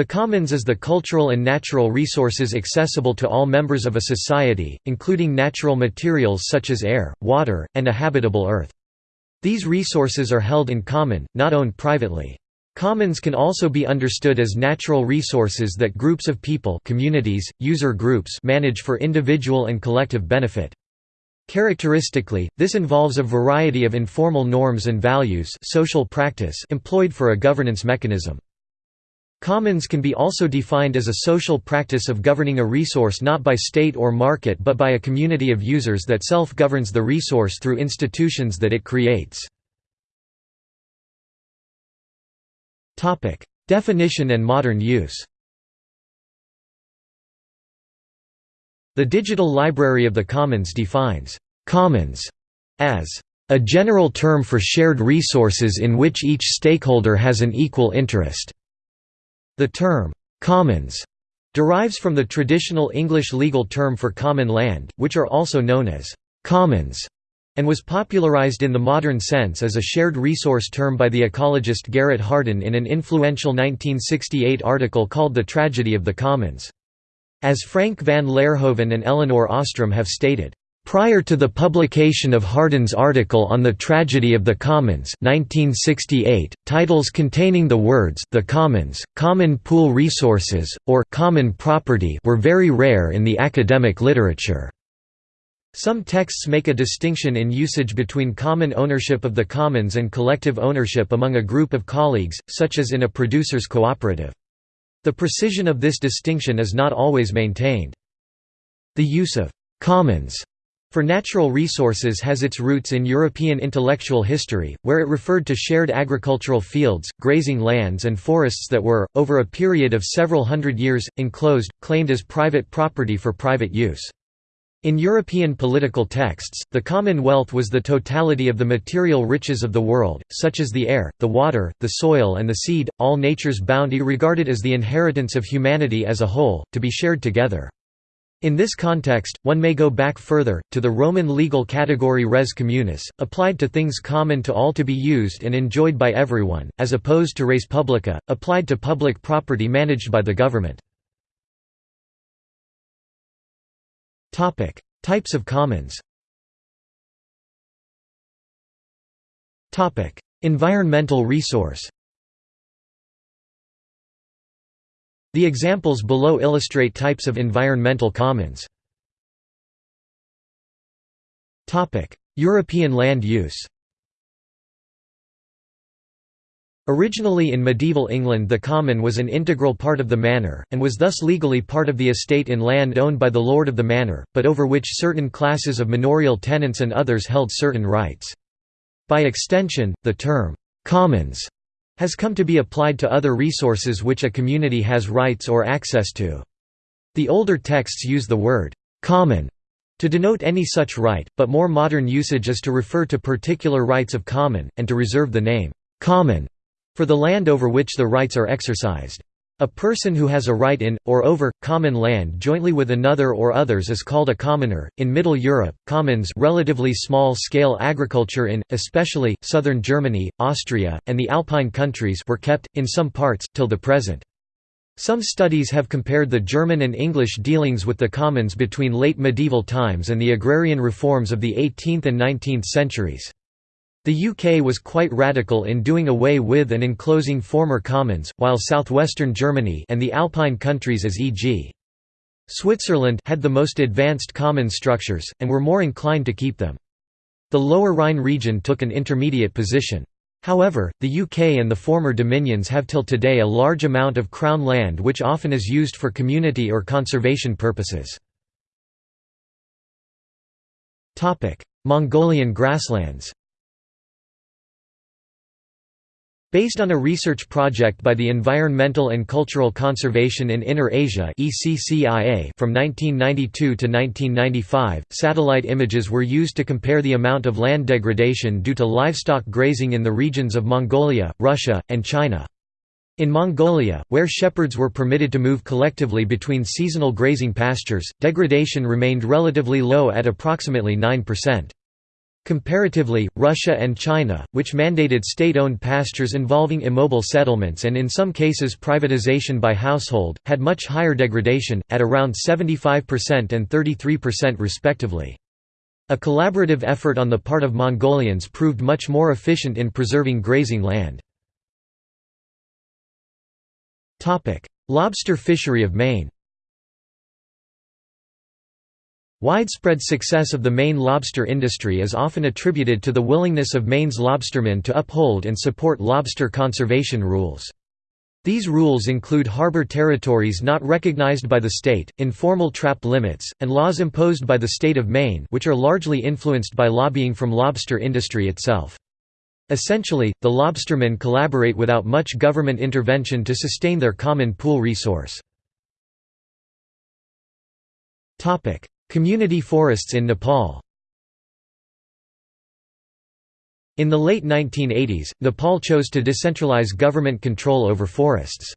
The commons is the cultural and natural resources accessible to all members of a society, including natural materials such as air, water, and a habitable earth. These resources are held in common, not owned privately. Commons can also be understood as natural resources that groups of people communities, user groups manage for individual and collective benefit. Characteristically, this involves a variety of informal norms and values social practice employed for a governance mechanism. Commons can be also defined as a social practice of governing a resource not by state or market but by a community of users that self-governs the resource through institutions that it creates. Definition and modern use The Digital Library of the Commons defines «commons» as «a general term for shared resources in which each stakeholder has an equal interest». The term, "'commons' derives from the traditional English legal term for common land, which are also known as «commons' and was popularized in the modern sense as a shared resource term by the ecologist Garrett Hardin in an influential 1968 article called The Tragedy of the Commons. As Frank van Laerhoven and Elinor Ostrom have stated, Prior to the publication of Hardin's article on the tragedy of the Commons 1968, titles containing the words «the Commons», «common pool resources», or «common property» were very rare in the academic literature. Some texts make a distinction in usage between common ownership of the commons and collective ownership among a group of colleagues, such as in a producer's cooperative. The precision of this distinction is not always maintained. The use of «commons» For natural resources has its roots in European intellectual history, where it referred to shared agricultural fields, grazing lands and forests that were, over a period of several hundred years, enclosed, claimed as private property for private use. In European political texts, the Commonwealth was the totality of the material riches of the world, such as the air, the water, the soil and the seed, all nature's bounty regarded as the inheritance of humanity as a whole, to be shared together. In this context, one may go back further, to the Roman legal category res communis, applied to things common to all to be used and enjoyed by everyone, as opposed to res publica, applied to public property managed by the government. Types of commons Environmental resource The examples below illustrate types of environmental commons. European land use Originally in medieval England the common was an integral part of the manor, and was thus legally part of the estate in land owned by the lord of the manor, but over which certain classes of manorial tenants and others held certain rights. By extension, the term, "'commons' has come to be applied to other resources which a community has rights or access to. The older texts use the word «common» to denote any such right, but more modern usage is to refer to particular rights of common, and to reserve the name «common» for the land over which the rights are exercised. A person who has a right in, or over, common land jointly with another or others is called a commoner. In Middle Europe, commons relatively small-scale agriculture in, especially, southern Germany, Austria, and the Alpine countries were kept, in some parts, till the present. Some studies have compared the German and English dealings with the commons between late medieval times and the agrarian reforms of the 18th and 19th centuries. The UK was quite radical in doing away with and enclosing former commons, while southwestern Germany and the Alpine countries as e.g. Switzerland had the most advanced common structures, and were more inclined to keep them. The Lower Rhine region took an intermediate position. However, the UK and the former dominions have till today a large amount of crown land which often is used for community or conservation purposes. Mongolian grasslands Based on a research project by the Environmental and Cultural Conservation in Inner Asia from 1992 to 1995, satellite images were used to compare the amount of land degradation due to livestock grazing in the regions of Mongolia, Russia, and China. In Mongolia, where shepherds were permitted to move collectively between seasonal grazing pastures, degradation remained relatively low at approximately 9%. Comparatively, Russia and China, which mandated state-owned pastures involving immobile settlements and in some cases privatization by household, had much higher degradation, at around 75% and 33% respectively. A collaborative effort on the part of Mongolians proved much more efficient in preserving grazing land. Lobster fishery of Maine Widespread success of the Maine lobster industry is often attributed to the willingness of Maine's lobstermen to uphold and support lobster conservation rules. These rules include harbor territories not recognized by the state, informal trap limits, and laws imposed by the state of Maine which are largely influenced by lobbying from lobster industry itself. Essentially, the lobstermen collaborate without much government intervention to sustain their common pool resource. Community forests in Nepal In the late 1980s, Nepal chose to decentralize government control over forests.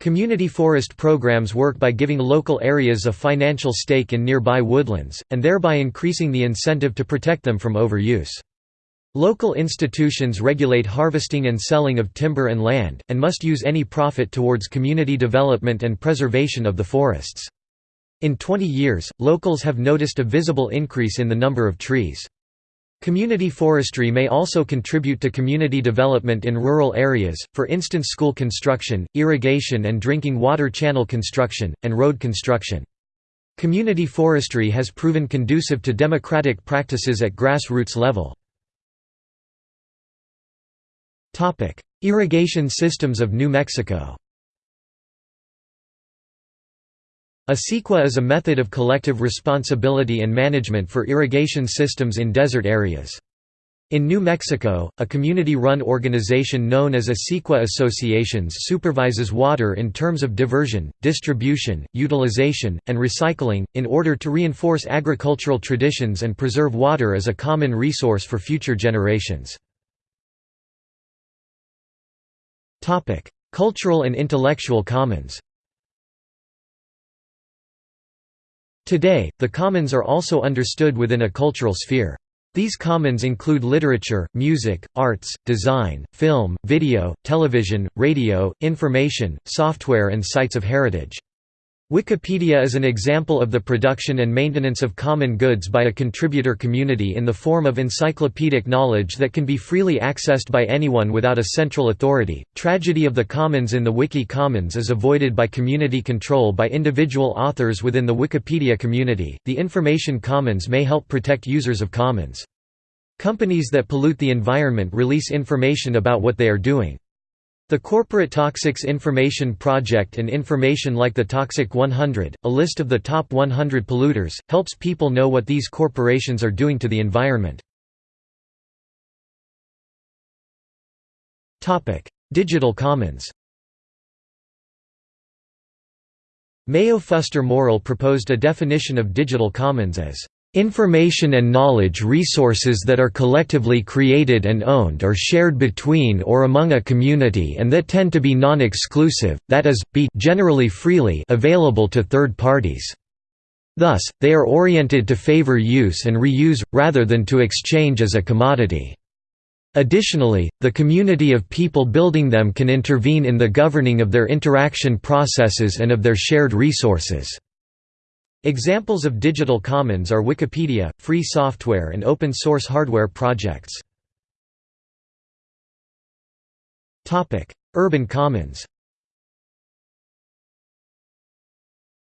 Community forest programs work by giving local areas a financial stake in nearby woodlands, and thereby increasing the incentive to protect them from overuse. Local institutions regulate harvesting and selling of timber and land, and must use any profit towards community development and preservation of the forests. In 20 years, locals have noticed a visible increase in the number of trees. Community forestry may also contribute to community development in rural areas, for instance school construction, irrigation and drinking water channel construction, and road construction. Community forestry has proven conducive to democratic practices at grassroots level. Irrigation systems of New Mexico A acequia is a method of collective responsibility and management for irrigation systems in desert areas. In New Mexico, a community-run organization known as a acequia Associations supervises water in terms of diversion, distribution, utilization, and recycling, in order to reinforce agricultural traditions and preserve water as a common resource for future generations. Cultural and intellectual commons Today, the commons are also understood within a cultural sphere. These commons include literature, music, arts, design, film, video, television, radio, information, software and sites of heritage. Wikipedia is an example of the production and maintenance of common goods by a contributor community in the form of encyclopedic knowledge that can be freely accessed by anyone without a central authority. Tragedy of the commons in the Wiki Commons is avoided by community control by individual authors within the Wikipedia community. The Information Commons may help protect users of commons. Companies that pollute the environment release information about what they are doing. The Corporate Toxics Information Project and information like the Toxic 100, a list of the top 100 polluters, helps people know what these corporations are doing to the environment. Digital Commons Mayo Fuster Morell proposed a definition of digital commons as Information and knowledge resources that are collectively created and owned or shared between or among a community and that tend to be non-exclusive, that is, be generally freely available to third parties. Thus, they are oriented to favor use and reuse, rather than to exchange as a commodity. Additionally, the community of people building them can intervene in the governing of their interaction processes and of their shared resources. Examples of digital commons are Wikipedia, free software and open-source hardware projects. Urban commons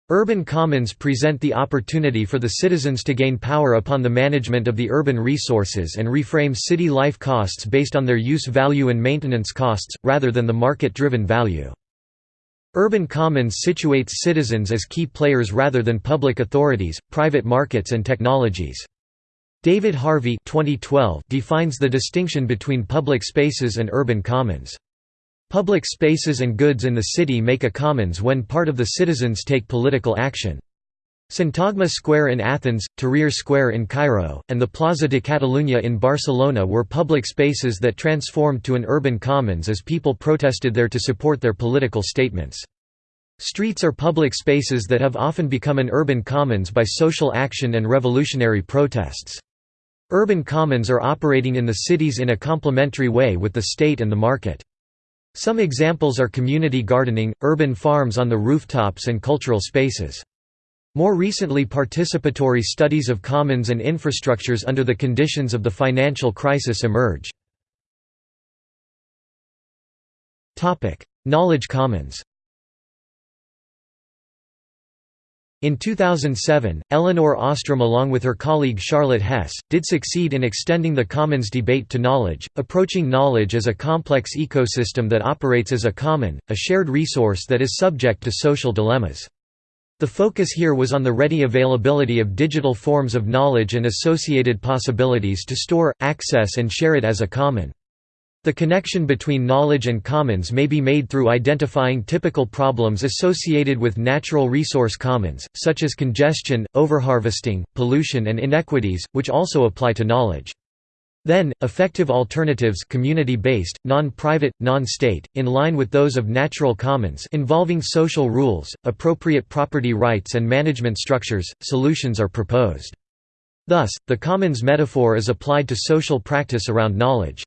Urban commons present the opportunity for the citizens to gain power upon the management of the urban resources and reframe city life costs based on their use value and maintenance costs, rather than the market-driven value. Urban commons situates citizens as key players rather than public authorities, private markets and technologies. David Harvey 2012 defines the distinction between public spaces and urban commons. Public spaces and goods in the city make a commons when part of the citizens take political action. Syntagma Square in Athens, Tahrir Square in Cairo, and the Plaza de Catalunya in Barcelona were public spaces that transformed to an urban commons as people protested there to support their political statements. Streets are public spaces that have often become an urban commons by social action and revolutionary protests. Urban commons are operating in the cities in a complementary way with the state and the market. Some examples are community gardening, urban farms on the rooftops and cultural spaces. More recently participatory studies of commons and infrastructures under the conditions of the financial crisis emerge. Knowledge commons In 2007, Elinor Ostrom along with her colleague Charlotte Hess, did succeed in extending the commons debate to knowledge, approaching knowledge as a complex ecosystem that operates as a common, a shared resource that is subject to social dilemmas. The focus here was on the ready availability of digital forms of knowledge and associated possibilities to store, access and share it as a common. The connection between knowledge and commons may be made through identifying typical problems associated with natural resource commons, such as congestion, overharvesting, pollution and inequities, which also apply to knowledge. Then, effective alternatives community-based, non-private, non-state, in line with those of natural commons involving social rules, appropriate property rights and management structures, solutions are proposed. Thus, the commons metaphor is applied to social practice around knowledge.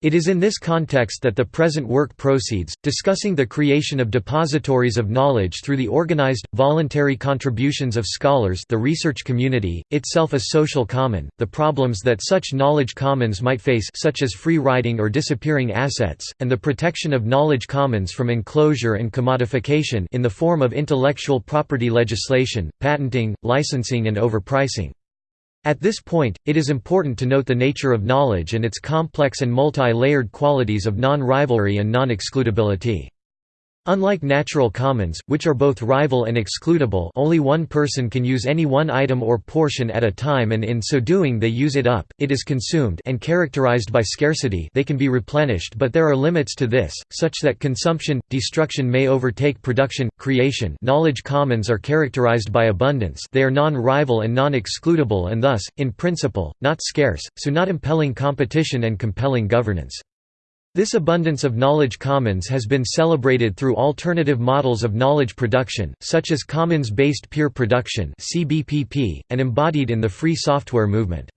It is in this context that the present work proceeds, discussing the creation of depositories of knowledge through the organized, voluntary contributions of scholars the research community, itself a social common, the problems that such knowledge commons might face such as free riding or disappearing assets, and the protection of knowledge commons from enclosure and commodification in the form of intellectual property legislation, patenting, licensing and overpricing. At this point, it is important to note the nature of knowledge and its complex and multi-layered qualities of non-rivalry and non-excludability. Unlike natural commons, which are both rival and excludable only one person can use any one item or portion at a time and in so doing they use it up, it is consumed and characterized by scarcity they can be replenished but there are limits to this, such that consumption, destruction may overtake production, creation knowledge commons are characterized by abundance they are non-rival and non-excludable and thus, in principle, not scarce, so not impelling competition and compelling governance. This abundance of knowledge commons has been celebrated through alternative models of knowledge production, such as commons-based peer production and embodied in the free software movement.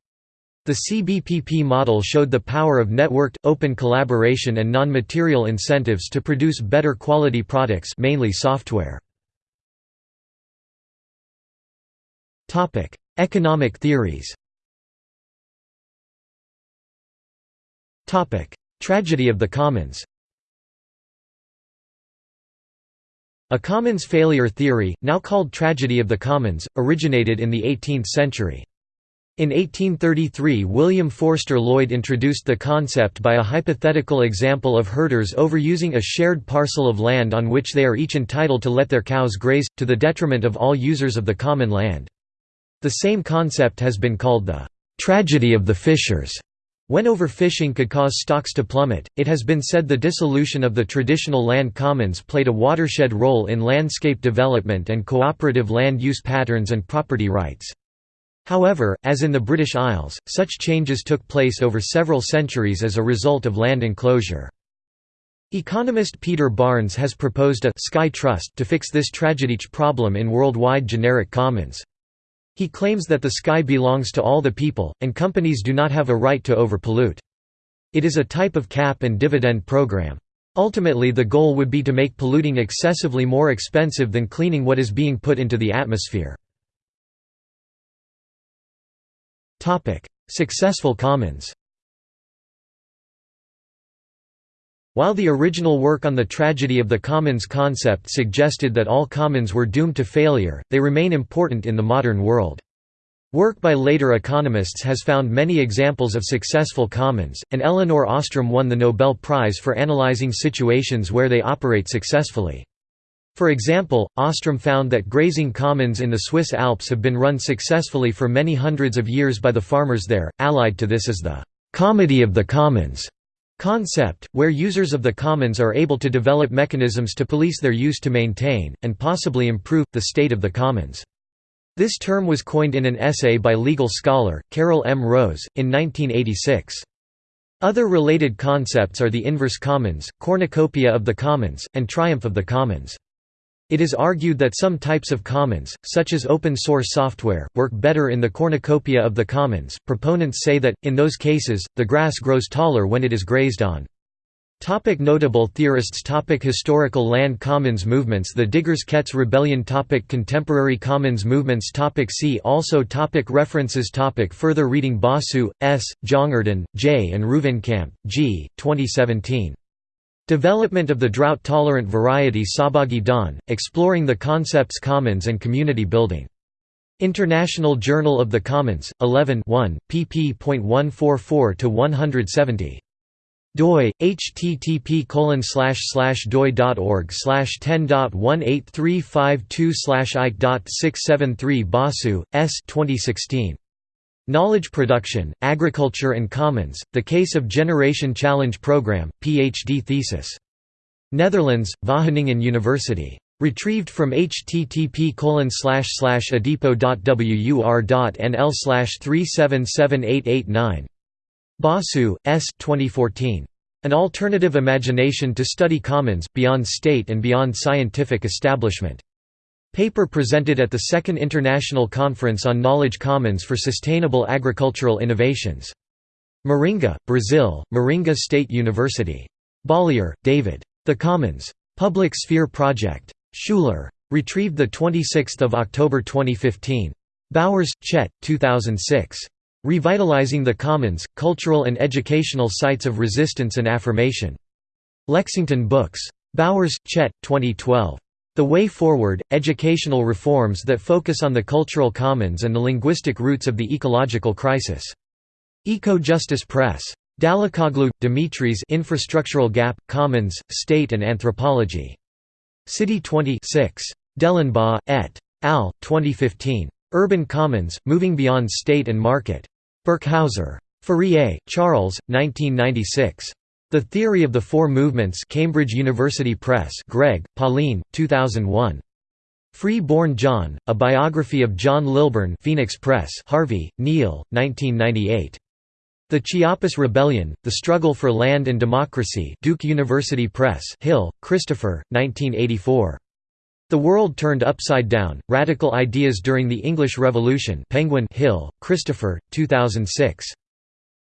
The CBPP model showed the power of networked, open collaboration and non-material incentives to produce better quality products mainly software. Economic theories Tragedy of the commons A commons failure theory, now called tragedy of the commons, originated in the 18th century. In 1833 William Forster Lloyd introduced the concept by a hypothetical example of herders overusing a shared parcel of land on which they are each entitled to let their cows graze, to the detriment of all users of the common land. The same concept has been called the «tragedy of the fishers» When overfishing could cause stocks to plummet, it has been said the dissolution of the traditional land commons played a watershed role in landscape development and cooperative land use patterns and property rights. However, as in the British Isles, such changes took place over several centuries as a result of land enclosure. Economist Peter Barnes has proposed a «sky trust» to fix this tragedy problem in worldwide generic commons. He claims that the sky belongs to all the people, and companies do not have a right to overpollute. It is a type of cap and dividend program. Ultimately the goal would be to make polluting excessively more expensive than cleaning what is being put into the atmosphere. Successful commons While the original work on the tragedy of the commons concept suggested that all commons were doomed to failure, they remain important in the modern world. Work by later economists has found many examples of successful commons, and Elinor Ostrom won the Nobel Prize for analyzing situations where they operate successfully. For example, Ostrom found that grazing commons in the Swiss Alps have been run successfully for many hundreds of years by the farmers there. Allied to this is the comedy of the commons concept, where users of the commons are able to develop mechanisms to police their use to maintain, and possibly improve, the state of the commons. This term was coined in an essay by legal scholar, Carol M. Rose, in 1986. Other related concepts are the inverse commons, cornucopia of the commons, and triumph of the commons. It is argued that some types of commons, such as open source software, work better in the cornucopia of the commons. Proponents say that, in those cases, the grass grows taller when it is grazed on. Topic notable theorists topic Historical land commons movements The Diggers Kett's Rebellion topic Contemporary commons movements topic See also topic References topic Further reading Basu, S., Jongerden, J. and Ruivenkamp, G. 2017. Development of the Drought-Tolerant Variety Sahbhagi Dhan, Exploring the Concepts Commons and Community Building. International Journal of the Commons, 11 1, pp. pp.144–170 doi http doi.org slash 10.18352 slash ike.673 basu s 2016 Knowledge Production, Agriculture and Commons, The Case of Generation Challenge Program, PhD thesis. Netherlands, Wageningen University. Retrieved from http adipo.wur.nl 377889. Basu, S. 2014. An Alternative Imagination to Study Commons, Beyond State and Beyond Scientific Establishment. Paper presented at the Second International Conference on Knowledge Commons for Sustainable Agricultural Innovations. Maringa, Brazil, Maringa State University. Bollier, David. The Commons. Public Sphere Project. Schuler. Retrieved 26 October 2015. Bowers, Chet, 2006. Revitalizing the Commons, Cultural and Educational Sites of Resistance and Affirmation. Lexington Books. Bowers, Chet, 2012. The Way Forward, Educational Reforms that Focus on the Cultural Commons and the Linguistic Roots of the Ecological Crisis. Eco-Justice Press. Dalakoglu, Dimitris Infrastructural Gap, Commons, State and Anthropology. City 20 6. Dellenbaugh, et. al., 2015. Urban Commons, Moving Beyond State and Market. Birkhauser. Fourier, Charles, 1996. The Theory of the Four Movements Cambridge University Press Gregg, Pauline, 2001. Free-Born John, A Biography of John Lilburne Phoenix Press Harvey, Neal, 1998. The Chiapas Rebellion, The Struggle for Land and Democracy Duke University Press Hill, Christopher, 1984. The World Turned Upside Down, Radical Ideas During the English Revolution Penguin Hill, Christopher, 2006.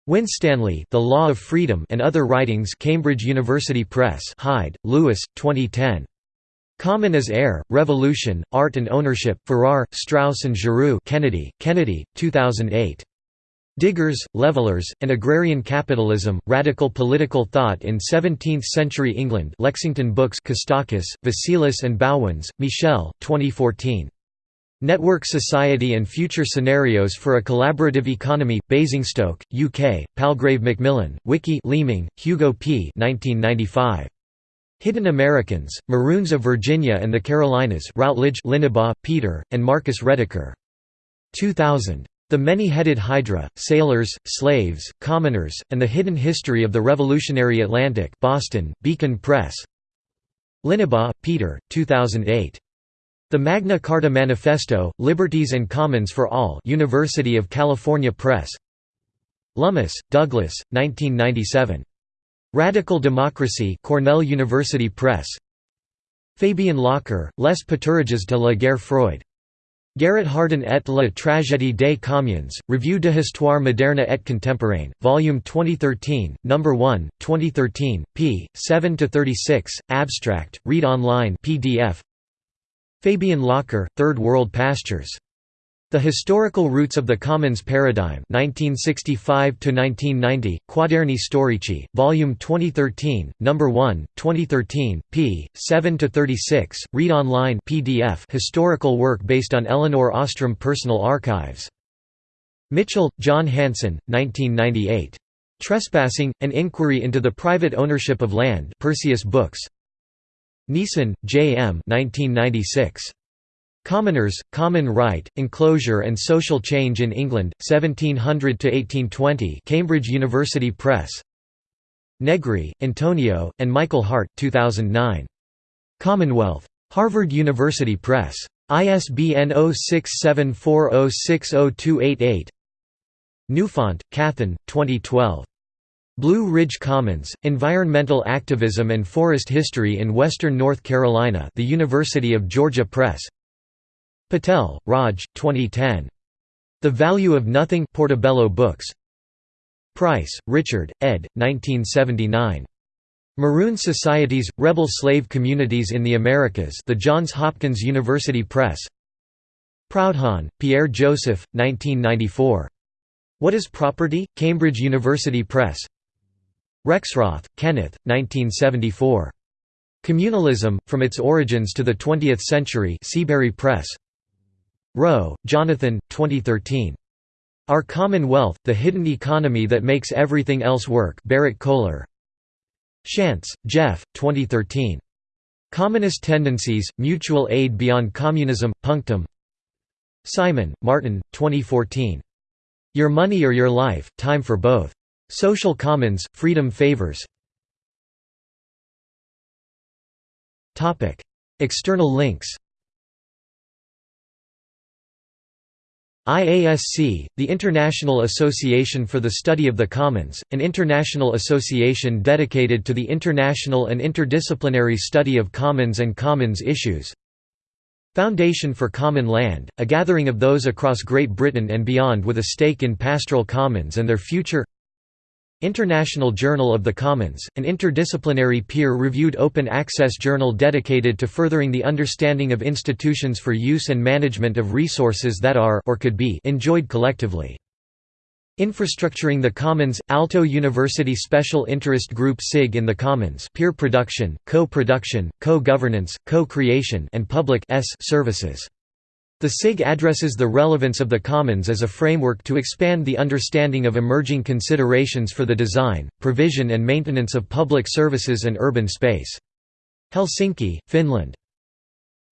Winstanley The Law of Freedom and Other Writings Cambridge University Press Hyde, Lewis, 2010. Common as Air, Revolution, Art and Ownership Farrar, Straus and Giroux Kennedy, Kennedy, 2008. Diggers, Levelers, and Agrarian Capitalism, Radical Political Thought in Seventeenth-Century England Lexington Books Kostakis, Vasilis and Bauwens, Michel, 2014. Network Society and Future Scenarios for a Collaborative Economy, Basingstoke, UK, Palgrave Macmillan, Wiki Leaming, Hugo P. 1995. Hidden Americans, Maroons of Virginia and the Carolinas Routledge Linebaugh, Peter, and Marcus Rediker. 2000. The Many-Headed Hydra, Sailors, Slaves, Commoners, and the Hidden History of the Revolutionary Atlantic Boston, Beacon Press Linebaugh, Peter, 2008. The Magna Carta Manifesto, Liberties and Commons for All University of California Press Lummis, Douglas, 1997. Radical Democracy Cornell University Press Fabien Locher, Les Paturages de la guerre froide Garrett Hardin et la tragédie des communes, Revue de histoire moderne et contemporaine, Volume 2013, No. 1, 2013, p. 7–36, abstract, read online PDF. Fabien Locher, Third World Pastures. The Historical Roots of the Commons Paradigm 1965–1990, Quaderni Storici, Volume 2013, No. 1, 2013, p. 7–36, read online PDF historical work based on Elinor Ostrom personal archives. Mitchell, John Hanson, 1998. Trespassing, An Inquiry into the Private Ownership of Land Perseus Books. Neeson, J. M. 1996. Commoners, Common Right, Enclosure and Social Change in England, 1700–1820 Cambridge University Press Negri, Antonio, and Michael Hardt 2009. Commonwealth. Harvard University Press. ISBN 0674060288 Newfont, Cathan, 2012. Blue Ridge Commons, Environmental Activism and Forest History in Western North Carolina the University of Georgia Press Patel, Raj, 2010. The Value of Nothing Portobello Books Price, Richard, ed. 1979. Maroon Societies, Rebel Slave Communities in the Americas the Johns Hopkins University Press Proudhon, Pierre Joseph, 1994. What is Property? Cambridge University Press Rexroth, Kenneth, 1974. Communalism, From Its Origins to the Twentieth Century Seabury Press. Rowe, Jonathan, 2013. Our Common Wealth, The Hidden Economy That Makes Everything Else Work Berrett-Koehler. Shantz, Jeff, 2013. Communist Tendencies, Mutual Aid Beyond Communism, Punctum Simon, Martin, 2014. Your Money or Your Life, Time for Both. Social Commons, Freedom Favors. External links. IASC, the International Association for the Study of the Commons, an international association dedicated to the international and interdisciplinary study of commons and commons issues. Foundation for Common Land, a gathering of those across Great Britain and beyond with a stake in pastoral commons and their future International Journal of the Commons, an interdisciplinary peer-reviewed open-access journal dedicated to furthering the understanding of institutions for use and management of resources that are or could be enjoyed collectively. Infrastructuring the Commons – Aalto University Special Interest Group SIG in the Commons peer production, co-production, co-governance, co-creation and public S services. The SIG addresses the relevance of the Commons as a framework to expand the understanding of emerging considerations for the design, provision and maintenance of public services and urban space. Helsinki, Finland.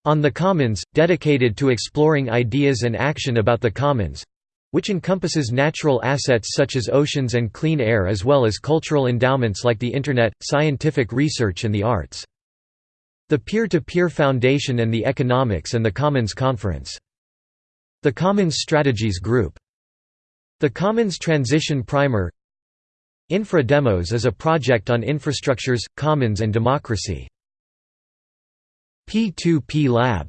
On the Commons, dedicated to exploring ideas and action about the Commons which encompasses natural assets such as oceans and clean air as well as cultural endowments like the Internet, scientific research and the arts. The Peer-to-Peer -peer Foundation and the Economics and the Commons Conference. The Commons Strategies Group. The Commons Transition Primer Infra Demos is a project on infrastructures, commons and democracy. P2P Lab